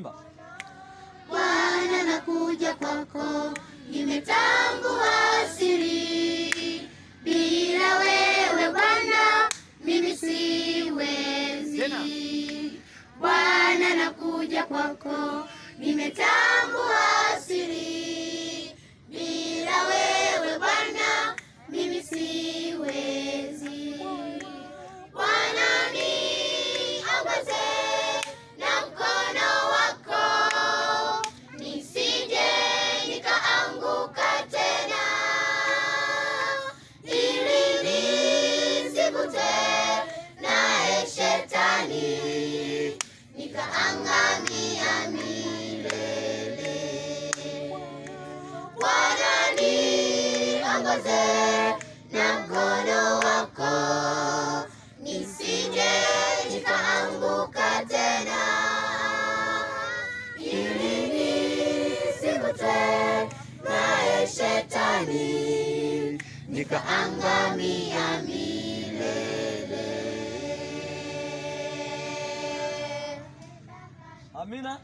Imba. Bwana nakuja kwako, nimetangua siri, bila wewe Bwana mimi siwezi. Bwana nakuja kwako, niongoze na mkono wako, nisije nikaanguka tena, ili nisivutwe naye shetani, nikaangamia milele. Amina.